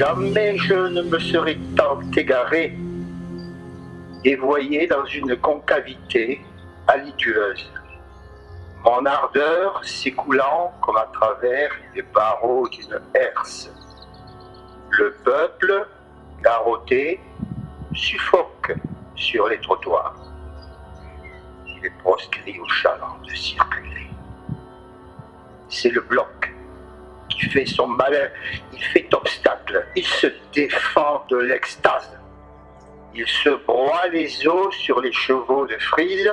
Jamais je ne me serais tant égaré, dévoyé dans une concavité halitueuse. Mon ardeur s'écoulant comme à travers les barreaux d'une herse. Le peuple, garrotté, suffoque sur les trottoirs. Il est proscrit aux chalands de circuler. C'est le bloc qui fait son malin, il fait obstacle, il se défend de l'extase. Il se broie les os sur les chevaux de frise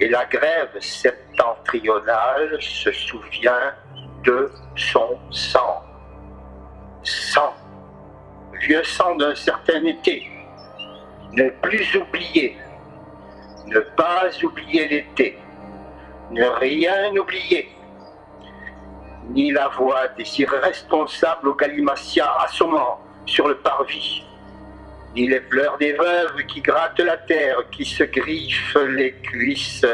et la grève septentrionale se souvient de son sang. Sang, vieux sang d'un certain été, ne plus oublier, ne pas oublier l'été, ne rien oublier, ni la voix des irresponsables au galimatia assommant sur le parvis, ni les pleurs des veuves qui grattent la terre, qui se griffent les cuisses,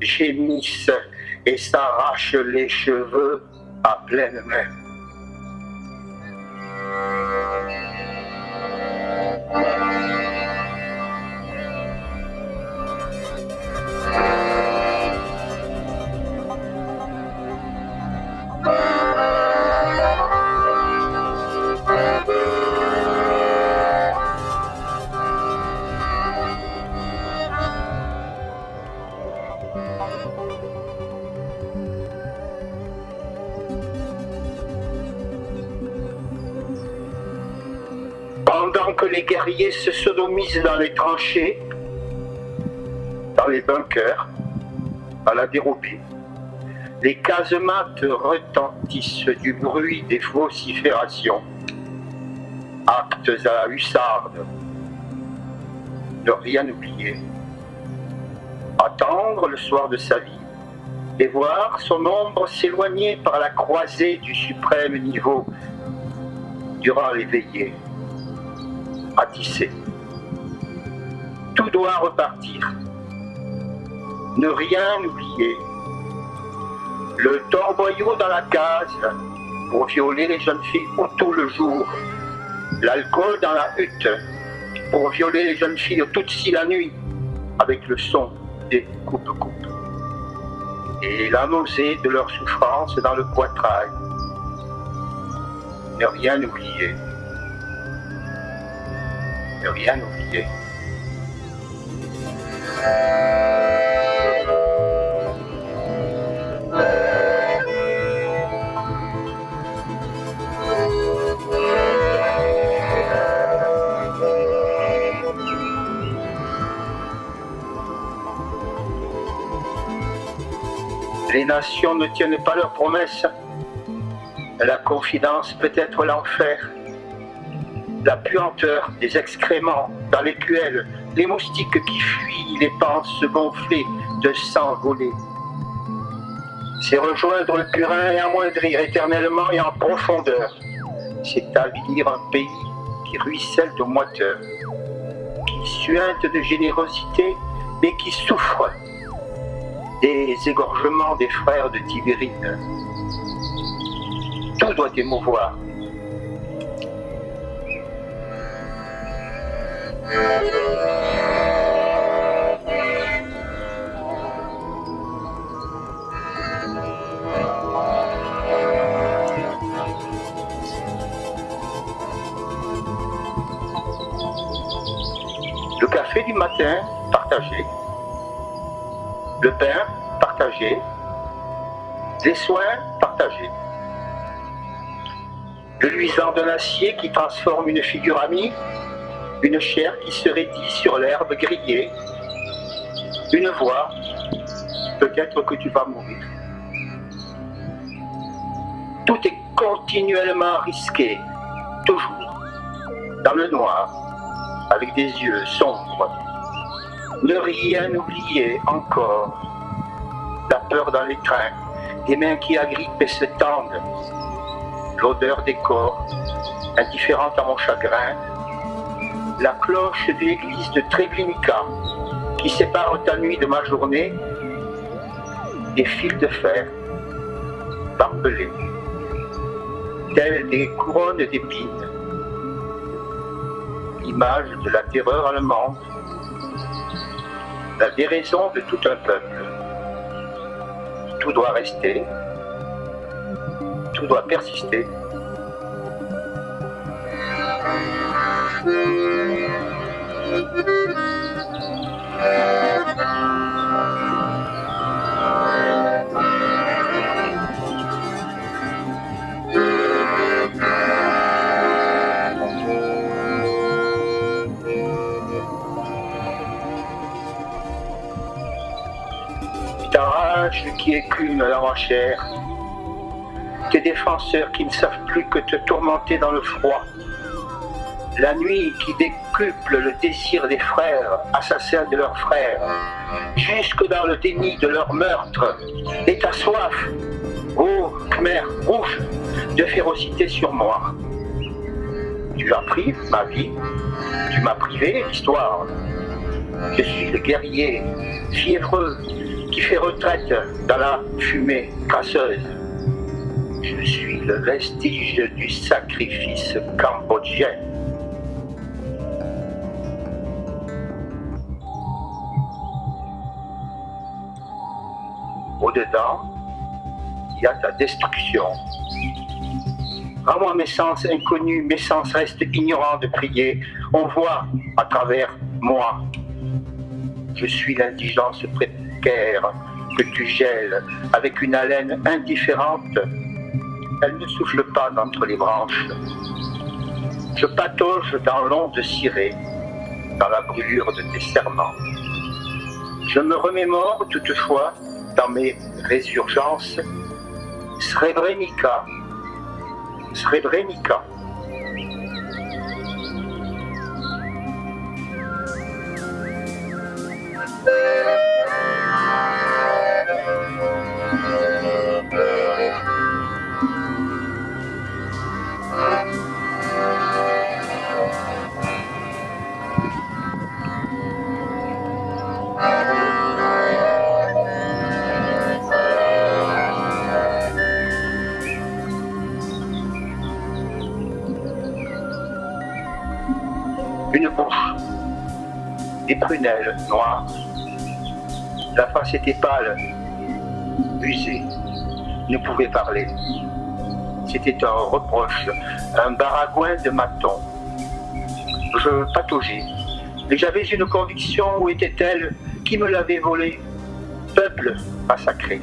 gémissent et s'arrachent les cheveux à pleine main. Que les guerriers se sodomisent dans les tranchées, dans les bunkers, à la dérobée, les casemates retentissent du bruit des vociférations, actes à la hussarde, ne rien oublier, attendre le soir de sa vie et voir son ombre s'éloigner par la croisée du suprême niveau durant les veillées Tout doit repartir. Ne rien oublier. Le torboyau dans la case pour violer les jeunes filles tout le jour. L'alcool dans la hutte pour violer les jeunes filles toute si la nuit avec le son des coupes-coupes. Et la nausée de leur souffrance dans le poitrail. Ne rien oublier rien oublier. Les nations ne tiennent pas leurs promesses. La confidence peut être l'enfer la puanteur des excréments dans les cuelles, les moustiques qui fuient les panses gonflées de sang volé. C'est rejoindre le purin et amoindrir éternellement et en profondeur. C'est avilir un pays qui ruisselle de moiteur, qui suinte de générosité, mais qui souffre des égorgements des frères de Tibérine. Tout doit émouvoir Le café du matin, partagé. Le pain, partagé. Les soins, partagés. Le luisant d'un acier qui transforme une figure amie une chair qui se raidit sur l'herbe grillée, une voix, peut-être que tu vas mourir. Tout est continuellement risqué, toujours, dans le noir, avec des yeux sombres. Ne rien oublier encore, la peur dans les trains, des mains qui agrippent et se tendent, l'odeur des corps, indifférente à mon chagrin, la cloche de l'église de Treblinka qui sépare ta nuit de ma journée, des fils de fer barbelés, tels des couronnes d'épines, l'image de la terreur allemande, la déraison de tout un peuple. Tout doit rester, tout doit persister. Qui écume dans ma chair, tes défenseurs qui ne savent plus que te tourmenter dans le froid, la nuit qui le désir des frères, assassins de leurs frères, jusque dans le déni de leur meurtre, et ta soif, ô Khmer rouge, de férocité sur moi. Tu as pris ma vie, tu m'as privé l'histoire. Je suis le guerrier, fiévreux, qui fait retraite dans la fumée crasseuse. Je suis le vestige du sacrifice cambodgien. Au-dedans, il y a ta destruction. À moi mes sens inconnus, mes sens restent ignorants de prier. On voit à travers moi. Je suis l'indigence préparée que tu gèles avec une haleine indifférente, elle ne souffle pas d'entre les branches. Je patauge dans l'onde cirée, dans la brûlure de tes serments. Je me remémore toutefois dans mes résurgences Srebrenica, Srebrenica. Une bouche, des prunelles noires. La face était pâle, usée, ne pouvait parler. C'était un reproche, un baragouin de maton. Je pataugeais, mais j'avais une conviction où était-elle Qui me l'avait volée Peuple massacré.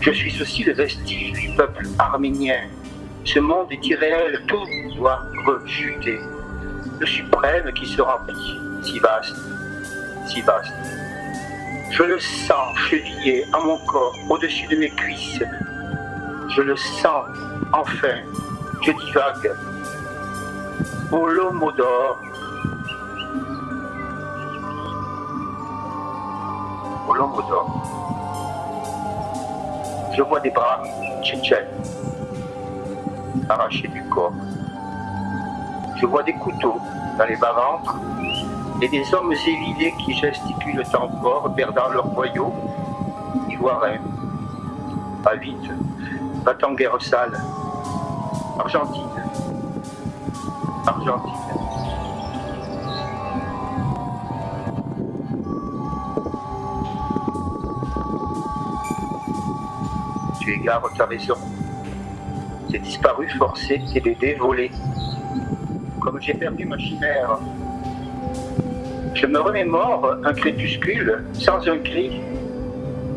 Je suis aussi le vestige du peuple arménien. Ce monde est irréel, tout doit rechuter le suprême qui se remplit, si vaste, si vaste. Je le sens chevillé à mon corps, au-dessus de mes cuisses. Je le sens, enfin, je divague. Olomodor. Olomodor. Je vois des bras tchétchènes arrachés du corps. Je vois des couteaux dans les bas-ventres et des hommes évidés qui gesticulent encore, perdant leur boyau, ivoirien. Pas vite, va en guerre sale. Argentine. Argentine. Tu égares ta raison. C'est disparu forcé, bébés volés comme j'ai perdu ma chimère. Je me remémore un crépuscule sans un cri,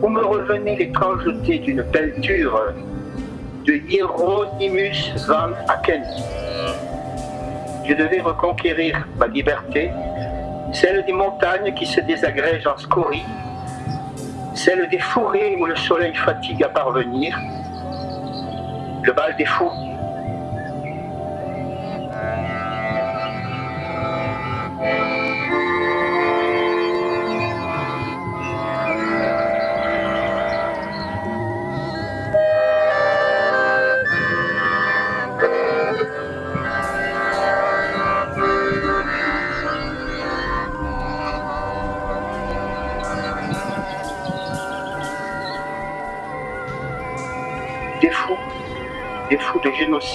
où me revenait l'étrangeté d'une peinture de Hieronymus van Aken. Je devais reconquérir ma liberté, celle des montagnes qui se désagrègent en scories, celle des forêts où le soleil fatigue à parvenir, le bal des fous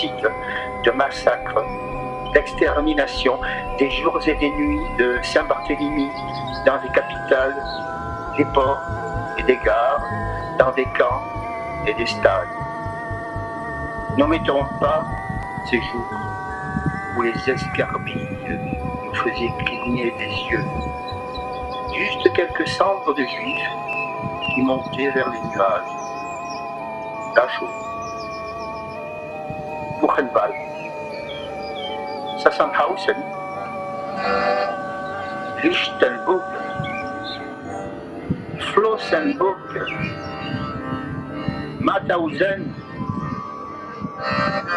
de massacre, l'extermination des jours et des nuits de Saint-Barthélemy dans les capitales, des ports et des gares, dans des camps et des stades. N'omettons pas ces jours où les escarbilles nous faisaient cligner des yeux. Juste quelques cendres de juifs qui montaient vers les nuages. Dachau, Buchenwald, Sassenhausen, Lichtenburg, Flossenburg,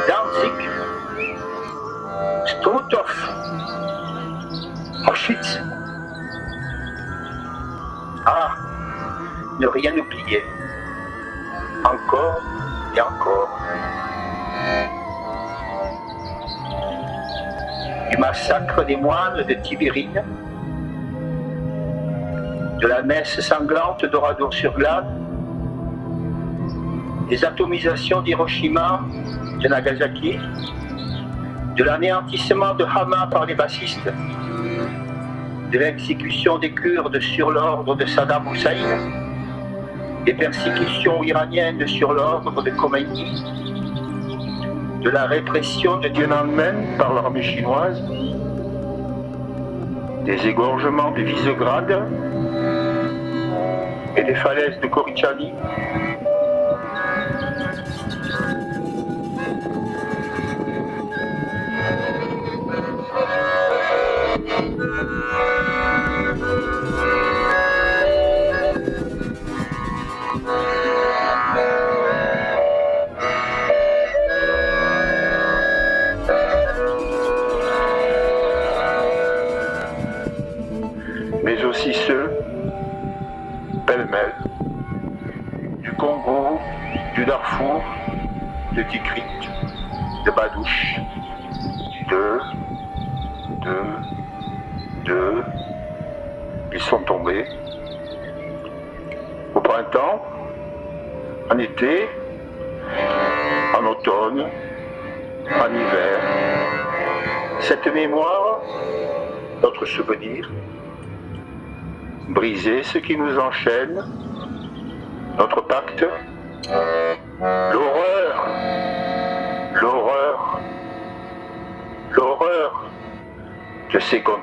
Danzig, Struthof, Auschwitz. Ah, ne rien oublier. Encore et encore. Du massacre des moines de Tibérine, de la messe sanglante d'Oradour-sur-Glane, des atomisations d'Hiroshima, de Nagasaki, de l'anéantissement de Hama par les bassistes, de l'exécution des Kurdes sur l'ordre de Saddam Hussein, des persécutions iraniennes sur l'ordre de Khomeini, de la répression de Tiananmen par l'armée chinoise, des égorgements de Visegrad et des falaises de Korichani, de, de, de, ils sont tombés. Au printemps, en été, en automne, en hiver. Cette mémoire, notre souvenir, briser ce qui nous enchaîne, notre pacte, físico